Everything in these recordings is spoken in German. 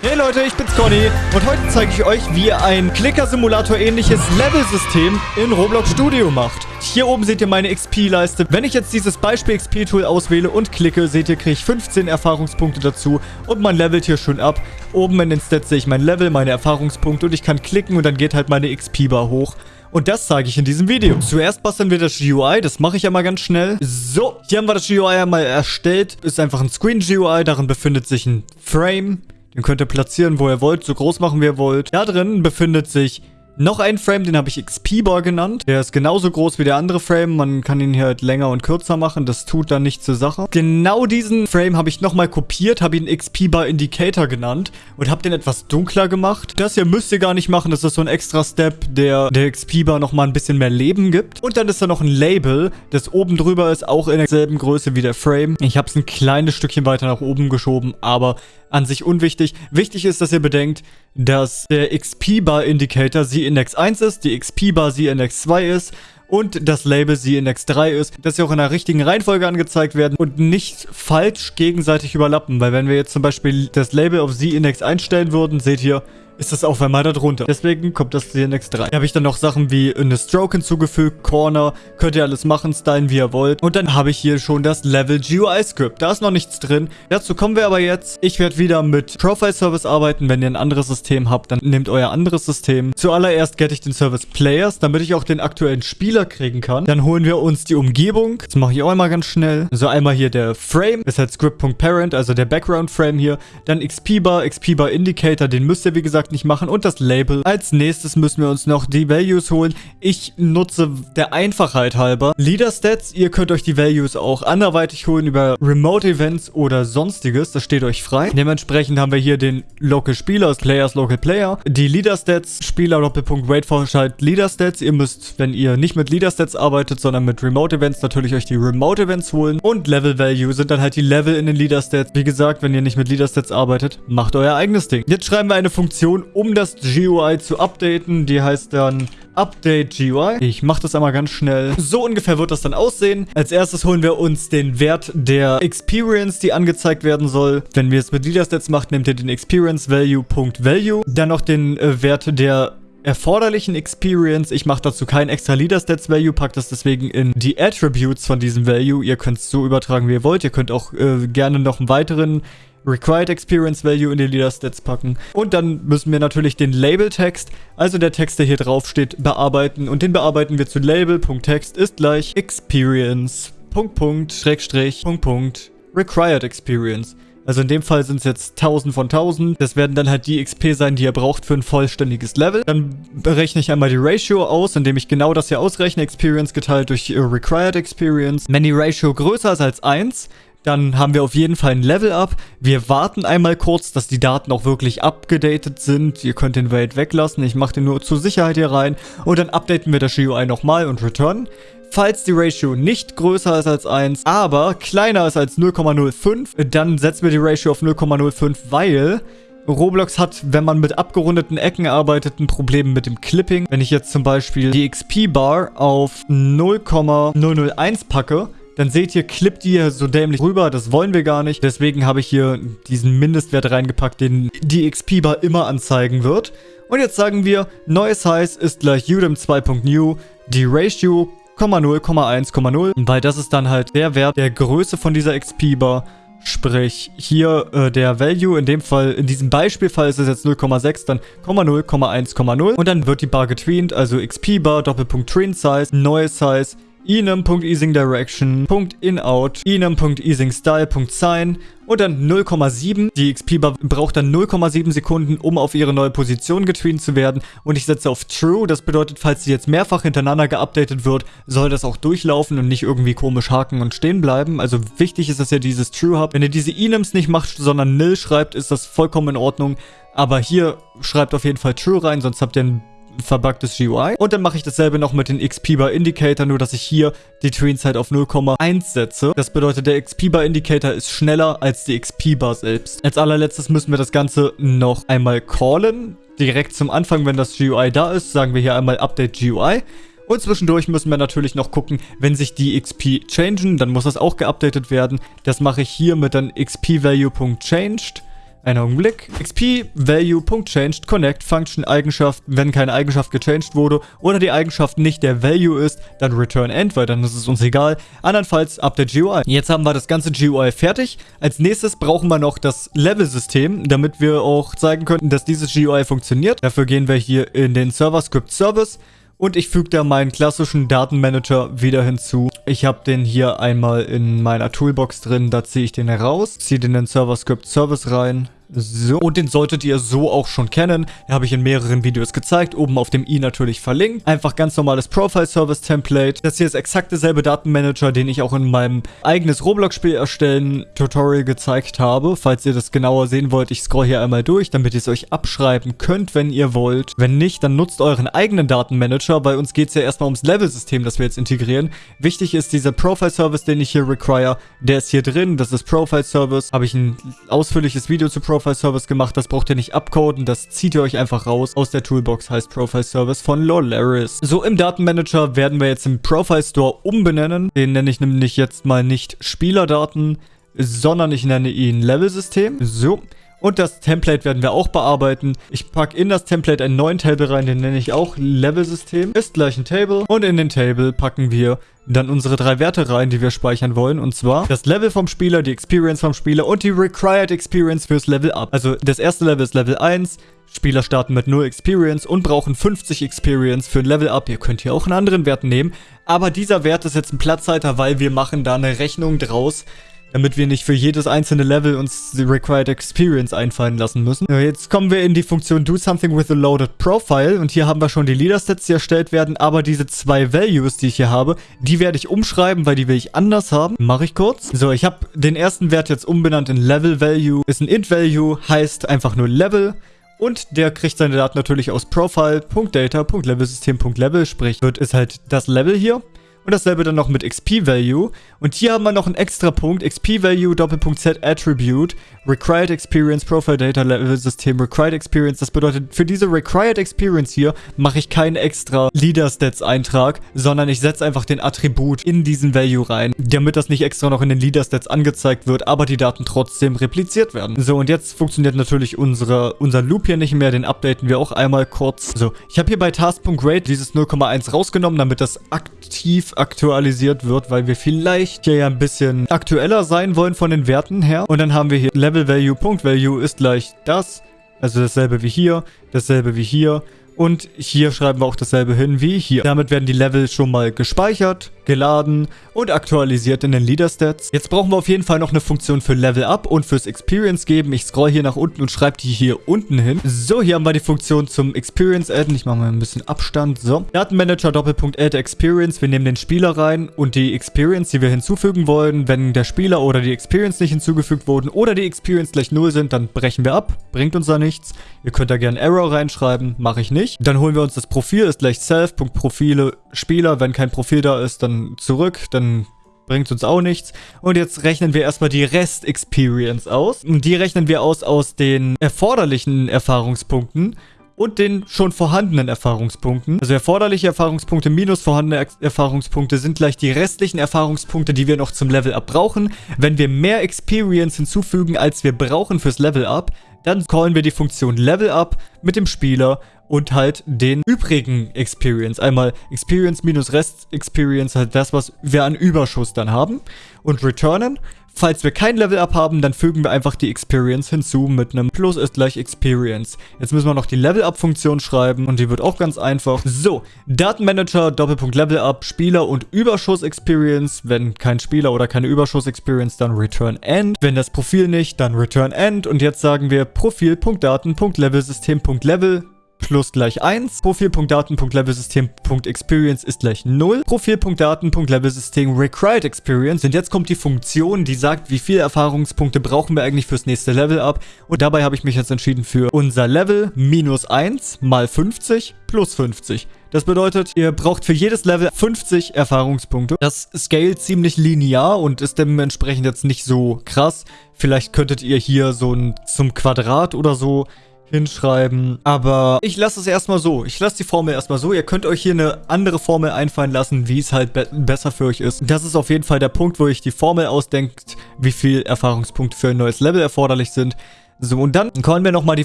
Hey Leute, ich bin's Conny und heute zeige ich euch, wie ihr ein Clicker-Simulator-ähnliches Level-System in Roblox Studio macht. Hier oben seht ihr meine XP-Leiste. Wenn ich jetzt dieses Beispiel-XP-Tool auswähle und klicke, seht ihr, kriege ich 15 Erfahrungspunkte dazu und man levelt hier schön ab. Oben in den Stats sehe ich mein Level, meine Erfahrungspunkte und ich kann klicken und dann geht halt meine XP-Bar hoch. Und das zeige ich in diesem Video. Zuerst basteln wir das GUI, das mache ich ja mal ganz schnell. So, hier haben wir das GUI einmal erstellt. Ist einfach ein Screen-GUI, darin befindet sich ein Frame. Den könnt ihr platzieren, wo ihr wollt, so groß machen, wie ihr wollt. Da drin befindet sich noch ein Frame, den habe ich XP-Bar genannt. Der ist genauso groß wie der andere Frame. Man kann ihn hier halt länger und kürzer machen. Das tut dann nichts zur Sache. Genau diesen Frame habe ich nochmal kopiert, habe ihn XP-Bar Indicator genannt und habe den etwas dunkler gemacht. Das hier müsst ihr gar nicht machen. Das ist so ein extra Step, der der XP-Bar nochmal ein bisschen mehr Leben gibt. Und dann ist da noch ein Label, das oben drüber ist, auch in derselben Größe wie der Frame. Ich habe es ein kleines Stückchen weiter nach oben geschoben, aber an sich unwichtig. Wichtig ist, dass ihr bedenkt, dass der XP-Bar-Indicator Z-Index 1 ist, die XP-Bar Z-Index 2 ist und das Label Z-Index 3 ist, dass sie auch in der richtigen Reihenfolge angezeigt werden und nicht falsch gegenseitig überlappen. Weil wenn wir jetzt zum Beispiel das Label auf Z-Index einstellen würden, seht ihr, ist das auch einmal darunter. Deswegen kommt das CNX 3. Hier habe ich dann noch Sachen wie eine Stroke hinzugefügt, Corner, könnt ihr alles machen, stylen wie ihr wollt. Und dann habe ich hier schon das Level GUI Script. Da ist noch nichts drin. Dazu kommen wir aber jetzt. Ich werde wieder mit Profile Service arbeiten. Wenn ihr ein anderes System habt, dann nehmt euer anderes System. Zuallererst get ich den Service Players, damit ich auch den aktuellen Spieler kriegen kann. Dann holen wir uns die Umgebung. Das mache ich auch einmal ganz schnell. So einmal hier der Frame, ist halt Script.parent, also der Background Frame hier. Dann XP Bar, XP Bar Indicator, den müsst ihr wie gesagt gesagt nicht machen und das Label. Als nächstes müssen wir uns noch die Values holen. Ich nutze der Einfachheit halber Leader Stats. Ihr könnt euch die Values auch anderweitig holen über Remote Events oder sonstiges. Das steht euch frei. Dementsprechend haben wir hier den Local Spieler, Players Local Player. Die Leader Stats, Spieler Doppelpunkt Wait for Schalt Leader Stats. Ihr müsst, wenn ihr nicht mit Leader Stats arbeitet, sondern mit Remote Events, natürlich euch die Remote Events holen. Und Level Value sind dann halt die Level in den Leader Stats. Wie gesagt, wenn ihr nicht mit Leader Stats arbeitet, macht euer eigenes Ding. Jetzt schreiben wir eine Funktion Funktion, um das GUI zu updaten. Die heißt dann Update GUI. Ich mache das einmal ganz schnell. So ungefähr wird das dann aussehen. Als erstes holen wir uns den Wert der Experience, die angezeigt werden soll. Wenn wir es mit Leaderstats macht, nehmt ihr den Experience Value.value. Dann noch den äh, Wert der erforderlichen Experience. Ich mache dazu kein extra Leader Stats Value, packt das deswegen in die Attributes von diesem Value. Ihr könnt es so übertragen, wie ihr wollt. Ihr könnt auch äh, gerne noch einen weiteren Required Experience Value in die Leader Stats packen. Und dann müssen wir natürlich den Label-Text, also der Text, der hier drauf steht, bearbeiten. Und den bearbeiten wir zu Label.text ist gleich Experience, Punkt, Punkt, Schrägstrich, Punkt, Punkt, Required Experience. Also in dem Fall sind es jetzt 1000 von 1000. Das werden dann halt die XP sein, die ihr braucht für ein vollständiges Level. Dann berechne ich einmal die Ratio aus, indem ich genau das hier ausrechne. Experience geteilt durch Required Experience. Wenn die Ratio größer ist als 1, dann haben wir auf jeden Fall ein Level-Up. Wir warten einmal kurz, dass die Daten auch wirklich abgedatet sind. Ihr könnt den Wait weglassen. Ich mache den nur zur Sicherheit hier rein. Und dann updaten wir das GUI nochmal und return. Falls die Ratio nicht größer ist als 1, aber kleiner ist als 0,05, dann setzen wir die Ratio auf 0,05, weil Roblox hat, wenn man mit abgerundeten Ecken arbeitet, ein Problem mit dem Clipping. Wenn ich jetzt zum Beispiel die XP-Bar auf 0,001 packe, dann seht ihr, klippt ihr so dämlich rüber. Das wollen wir gar nicht. Deswegen habe ich hier diesen Mindestwert reingepackt, den die XP-Bar immer anzeigen wird. Und jetzt sagen wir, neues Size ist gleich udem 2.new, die Ratio, 0,1,0, weil das ist dann halt der Wert der Größe von dieser XP-Bar. Sprich, hier äh, der Value, in dem Fall, in diesem Beispielfall ist es jetzt 0,6, dann 0,1,0 und dann wird die Bar getweent, also XP-Bar, Doppelpunkt Train Size, neues Size, enum.easingDirection.inout, enum.easingstyle.sign und dann 0,7. Die XP-Bar braucht dann 0,7 Sekunden, um auf ihre neue Position getweent zu werden. Und ich setze auf True. Das bedeutet, falls sie jetzt mehrfach hintereinander geupdatet wird, soll das auch durchlaufen und nicht irgendwie komisch haken und stehen bleiben. Also wichtig ist, dass ihr dieses True habt. Wenn ihr diese enums nicht macht, sondern nil schreibt, ist das vollkommen in Ordnung. Aber hier schreibt auf jeden Fall True rein, sonst habt ihr ein verbuggtes GUI. Und dann mache ich dasselbe noch mit den XP Bar Indicator, nur dass ich hier die Train-Zeit auf 0,1 setze. Das bedeutet, der XP Bar Indicator ist schneller als die XP Bar selbst. Als allerletztes müssen wir das Ganze noch einmal callen. Direkt zum Anfang, wenn das GUI da ist, sagen wir hier einmal Update GUI. Und zwischendurch müssen wir natürlich noch gucken, wenn sich die XP changen, dann muss das auch geupdatet werden. Das mache ich hier mit dann xp-value.changed Einen Augenblick. XP Value.changed connect Function Eigenschaft, wenn keine Eigenschaft gechanged wurde oder die Eigenschaft nicht der Value ist, dann return end, weil dann ist es uns egal. Andernfalls update GUI. Jetzt haben wir das ganze GUI fertig. Als nächstes brauchen wir noch das Level-System, damit wir auch zeigen könnten, dass dieses GUI funktioniert. Dafür gehen wir hier in den Server Script Service und ich füge da meinen klassischen Datenmanager wieder hinzu. Ich habe den hier einmal in meiner Toolbox drin, da ziehe ich den raus, ziehe den in den Server Script Service rein, so, und den solltet ihr so auch schon kennen. Den habe ich in mehreren Videos gezeigt. Oben auf dem i natürlich verlinkt. Einfach ganz normales Profile-Service-Template. Das hier ist exakt derselbe Datenmanager, den ich auch in meinem eigenes Roblox-Spiel erstellen Tutorial gezeigt habe. Falls ihr das genauer sehen wollt, ich scroll hier einmal durch, damit ihr es euch abschreiben könnt, wenn ihr wollt. Wenn nicht, dann nutzt euren eigenen Datenmanager. Bei uns geht es ja erstmal ums Level-System, das wir jetzt integrieren. Wichtig ist dieser Profile-Service, den ich hier require. Der ist hier drin. Das ist Profile-Service. Habe ich ein ausführliches Video zu Profile Profile Service gemacht. Das braucht ihr nicht abcoden. Das zieht ihr euch einfach raus aus der Toolbox, heißt Profile Service von Lolaris. So, im Datenmanager werden wir jetzt den Profile Store umbenennen. Den nenne ich nämlich jetzt mal nicht Spielerdaten, sondern ich nenne ihn Level-System. So. Und das Template werden wir auch bearbeiten. Ich packe in das Template einen neuen Table rein, den nenne ich auch Level-System. Ist gleich ein Table. Und in den Table packen wir dann unsere drei Werte rein, die wir speichern wollen. Und zwar das Level vom Spieler, die Experience vom Spieler und die Required Experience fürs Level Up. Also das erste Level ist Level 1. Spieler starten mit 0 Experience und brauchen 50 Experience für ein Level Up. Ihr könnt hier auch einen anderen Wert nehmen. Aber dieser Wert ist jetzt ein Platzhalter, weil wir machen da eine Rechnung draus, damit wir nicht für jedes einzelne Level uns die Required Experience einfallen lassen müssen. Jetzt kommen wir in die Funktion Do Something with a Loaded Profile und hier haben wir schon die Leader Stats, die erstellt werden, aber diese zwei Values, die ich hier habe, die werde ich umschreiben, weil die will ich anders haben. Mache ich kurz. So, ich habe den ersten Wert jetzt umbenannt in Level Value. Ist ein Int Value, heißt einfach nur Level. Und der kriegt seine Daten natürlich aus Profile.data.levelsystem.level, sprich, wird ist halt das Level hier. Und dasselbe dann noch mit XP-Value. Und hier haben wir noch einen extra Punkt. XP-Value, Doppelpunkt Z, Attribute, Required Experience, Profile Data Level System, Required Experience. Das bedeutet, für diese Required Experience hier mache ich keinen extra Leader-Stats-Eintrag, sondern ich setze einfach den Attribut in diesen Value rein, damit das nicht extra noch in den Leader-Stats angezeigt wird, aber die Daten trotzdem repliziert werden. So, und jetzt funktioniert natürlich unsere, unser Loop hier nicht mehr. Den updaten wir auch einmal kurz. So, ich habe hier bei Task.Grade dieses 0,1 rausgenommen, damit das aktiv aktualisiert wird, weil wir vielleicht hier ja ein bisschen aktueller sein wollen von den Werten her. Und dann haben wir hier Level Value, Punkt Value ist gleich das. Also dasselbe wie hier, dasselbe wie hier. Und hier schreiben wir auch dasselbe hin wie hier. Damit werden die Level schon mal gespeichert geladen und aktualisiert in den Leader Stats. Jetzt brauchen wir auf jeden Fall noch eine Funktion für Level Up und fürs Experience geben. Ich scroll hier nach unten und schreibe die hier unten hin. So, hier haben wir die Funktion zum Experience adden. Ich mache mal ein bisschen Abstand. So, Datenmanager Doppelpunkt Add Experience. Wir nehmen den Spieler rein und die Experience, die wir hinzufügen wollen. Wenn der Spieler oder die Experience nicht hinzugefügt wurden oder die Experience gleich 0 sind, dann brechen wir ab. Bringt uns da nichts. Ihr könnt da gerne Error reinschreiben. Mache ich nicht. Dann holen wir uns das Profil. Ist gleich Self.Profile Spieler. Wenn kein Profil da ist, dann zurück, dann bringt uns auch nichts. Und jetzt rechnen wir erstmal die Rest-Experience aus. Und die rechnen wir aus aus den erforderlichen Erfahrungspunkten und den schon vorhandenen Erfahrungspunkten. Also erforderliche Erfahrungspunkte minus vorhandene Erfahrungspunkte sind gleich die restlichen Erfahrungspunkte, die wir noch zum Level-Up brauchen. Wenn wir mehr Experience hinzufügen, als wir brauchen fürs Level-Up, dann callen wir die Funktion Level-Up mit dem Spieler und halt den übrigen Experience. Einmal Experience minus Rest Experience, halt das, was wir an Überschuss dann haben. Und returnen. Falls wir kein Level-Up haben, dann fügen wir einfach die Experience hinzu mit einem Plus ist gleich Experience. Jetzt müssen wir noch die Level-Up-Funktion schreiben und die wird auch ganz einfach. So, Datenmanager, Doppelpunkt Level-Up, Spieler und Überschuss-Experience. Wenn kein Spieler oder keine Überschuss-Experience, dann Return End. Wenn das Profil nicht, dann Return End. Und jetzt sagen wir Profil.daten.levelsystem.level plus gleich 1. Profil.daten.levelsystem.experience ist gleich 0. Profil.daten.levelsystem required experience. Und jetzt kommt die Funktion, die sagt, wie viele Erfahrungspunkte brauchen wir eigentlich fürs nächste Level ab. Und dabei habe ich mich jetzt entschieden für unser Level minus 1 mal 50 plus 50. Das bedeutet, ihr braucht für jedes Level 50 Erfahrungspunkte. Das scale ziemlich linear und ist dementsprechend jetzt nicht so krass. Vielleicht könntet ihr hier so ein zum Quadrat oder so hinschreiben. Aber ich lasse es erstmal so. Ich lasse die Formel erstmal so. Ihr könnt euch hier eine andere Formel einfallen lassen, wie es halt be besser für euch ist. Das ist auf jeden Fall der Punkt, wo ich die Formel ausdenkt, wie viel Erfahrungspunkte für ein neues Level erforderlich sind. So, und dann callen wir nochmal die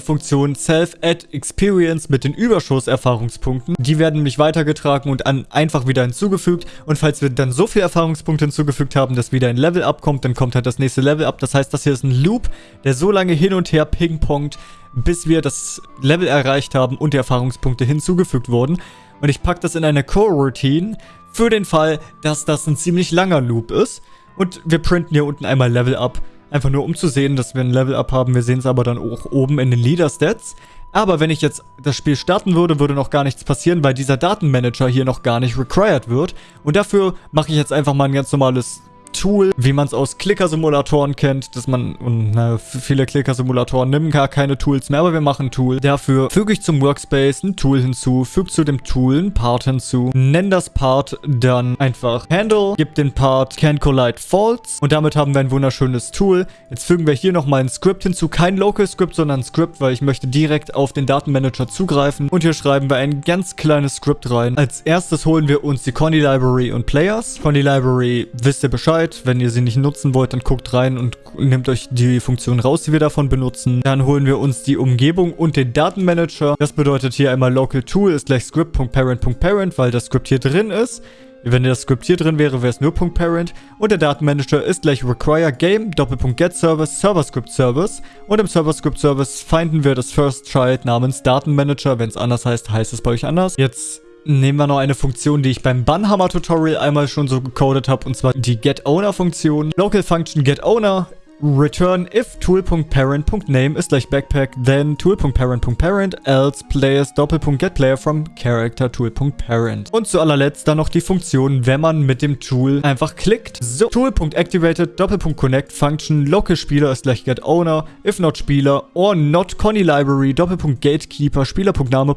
Funktion Self-Add-Experience mit den Überschuss-Erfahrungspunkten. Die werden nämlich weitergetragen und an einfach wieder hinzugefügt. Und falls wir dann so viele Erfahrungspunkte hinzugefügt haben, dass wieder ein Level-Up kommt, dann kommt halt das nächste Level-Up. Das heißt, das hier ist ein Loop, der so lange hin und her ping-pongt, bis wir das Level erreicht haben und die Erfahrungspunkte hinzugefügt wurden. Und ich packe das in eine Core-Routine für den Fall, dass das ein ziemlich langer Loop ist. Und wir printen hier unten einmal Level Up. Einfach nur um zu sehen, dass wir ein Level Up haben. Wir sehen es aber dann auch oben in den Leader Stats. Aber wenn ich jetzt das Spiel starten würde, würde noch gar nichts passieren, weil dieser Datenmanager hier noch gar nicht required wird. Und dafür mache ich jetzt einfach mal ein ganz normales Tool, wie man es aus Clicker-Simulatoren kennt, dass man, und na, viele Clicker-Simulatoren nehmen gar keine Tools mehr, aber wir machen ein Tool. Dafür füge ich zum Workspace ein Tool hinzu, füge zu dem Tool ein Part hinzu, nenne das Part dann einfach Handle, gebe den Part Can Collide False und damit haben wir ein wunderschönes Tool. Jetzt fügen wir hier nochmal ein Script hinzu, kein Local Script, sondern ein Script, weil ich möchte direkt auf den Datenmanager zugreifen und hier schreiben wir ein ganz kleines Script rein. Als erstes holen wir uns die Conny Library und Players. Conny Library wisst ihr Bescheid, Bescheid. Wenn ihr sie nicht nutzen wollt, dann guckt rein und nehmt euch die Funktion raus, die wir davon benutzen. Dann holen wir uns die Umgebung und den Datenmanager. Das bedeutet hier einmal local tool ist gleich script.parent.parent, weil das Script hier drin ist. Wenn das Script hier drin wäre, wäre es nur .parent. Und der Datenmanager ist gleich require game Doppelpunkt get service server script service. Und im server script service finden wir das first child namens Datenmanager. Wenn es anders heißt, heißt es bei euch anders. Jetzt Nehmen wir noch eine Funktion, die ich beim Bannhammer-Tutorial einmal schon so gecodet habe, und zwar die GetOwner-Funktion. Local Function GetOwner return if tool.parent.name ist gleich backpack, then tool.parent.parent, else players doppelpunkt get player from character tool.parent. Und zu allerletzt dann noch die Funktion, wenn man mit dem Tool einfach klickt. So, tool.activated doppelpunkt connect function local Spieler ist gleich get owner, if not Spieler or not Conny library doppelpunkt gatekeeper Spieler.name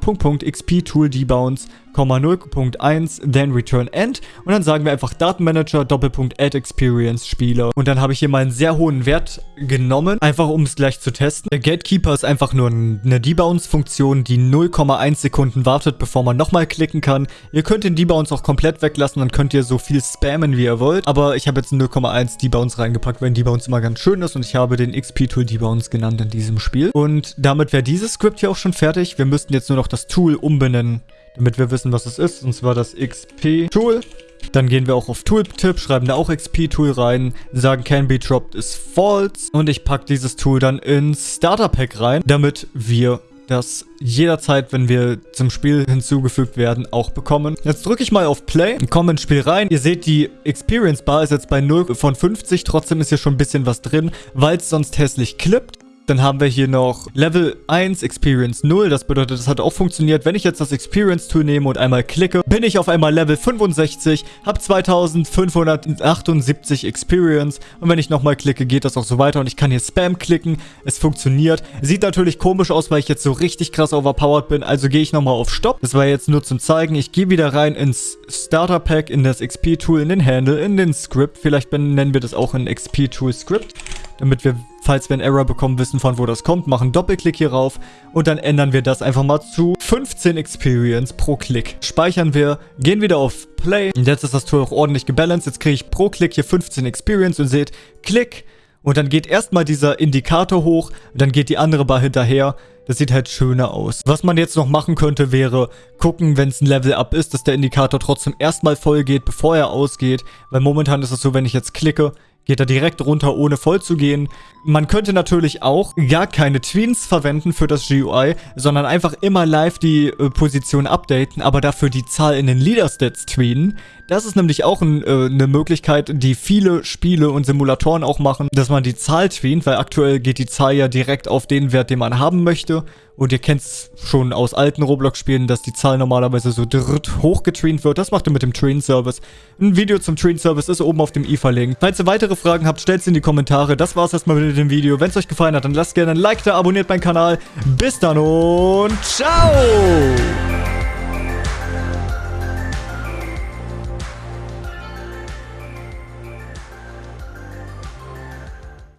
tool debounce 0.1, then return end. Und dann sagen wir einfach Datenmanager, Doppelpunkt Add Experience Spieler. Und dann habe ich hier mal einen sehr hohen Wert genommen, einfach um es gleich zu testen. Der Gatekeeper ist einfach nur eine Debounce-Funktion, die 0,1 Sekunden wartet, bevor man nochmal klicken kann. Ihr könnt den Debounce auch komplett weglassen, dann könnt ihr so viel spammen, wie ihr wollt. Aber ich habe jetzt 0,1 Debounce reingepackt, weil ein Debounce immer ganz schön ist. Und ich habe den XP-Tool Debounce genannt in diesem Spiel. Und damit wäre dieses Skript hier auch schon fertig. Wir müssten jetzt nur noch das Tool umbenennen damit wir wissen, was es ist. Und zwar das XP-Tool. Dann gehen wir auch auf Tooltip, schreiben da auch XP-Tool rein, sagen can be dropped is false und ich packe dieses Tool dann ins Starter Pack rein, damit wir das jederzeit, wenn wir zum Spiel hinzugefügt werden, auch bekommen. Jetzt drücke ich mal auf Play und komme ins Spiel rein. Ihr seht, die Experience Bar ist jetzt bei 0 von 50. Trotzdem ist hier schon ein bisschen was drin, weil es sonst hässlich klippt. Dann haben wir hier noch Level 1 Experience 0. Das bedeutet, das hat auch funktioniert. Wenn ich jetzt das Experience Tool nehme und einmal klicke, bin ich auf einmal Level 65, habe 2578 Experience. Und wenn ich nochmal klicke, geht das auch so weiter. Und ich kann hier Spam klicken. Es funktioniert. Sieht natürlich komisch aus, weil ich jetzt so richtig krass overpowered bin. Also gehe ich nochmal auf Stopp. Das war jetzt nur zum Zeigen. Ich gehe wieder rein ins Starter Pack, in das XP Tool, in den Handle, in den Script. Vielleicht nennen wir das auch ein XP Tool Script damit wir, falls wir einen Error bekommen, wissen, von wo das kommt. Machen Doppelklick hier rauf und dann ändern wir das einfach mal zu 15 Experience pro Klick. Speichern wir, gehen wieder auf Play und jetzt ist das Tool auch ordentlich gebalanced. Jetzt kriege ich pro Klick hier 15 Experience und seht, Klick und dann geht erstmal dieser Indikator hoch und dann geht die andere Bar hinterher. Das sieht halt schöner aus. Was man jetzt noch machen könnte, wäre gucken, wenn es ein Level-Up ist, dass der Indikator trotzdem erstmal voll geht, bevor er ausgeht. Weil momentan ist es so, wenn ich jetzt klicke, geht er direkt runter, ohne voll zu gehen. Man könnte natürlich auch gar keine Tweens verwenden für das GUI, sondern einfach immer live die äh, Position updaten, aber dafür die Zahl in den Leader-Stats tweenen. Das ist nämlich auch ein, äh, eine Möglichkeit, die viele Spiele und Simulatoren auch machen, dass man die Zahl tweent, weil aktuell geht die Zahl ja direkt auf den Wert, den man haben möchte. Und ihr kennt es schon aus alten Roblox-Spielen, dass die Zahl normalerweise so dritt hochgetreent wird. Das macht ihr mit dem Train-Service. Ein Video zum Train-Service ist oben auf dem i verlinkt. Falls ihr weitere Fragen habt, stellt sie in die Kommentare. Das war's erstmal mit dem Video. Wenn es euch gefallen hat, dann lasst gerne ein Like da, abonniert meinen Kanal. Bis dann und ciao!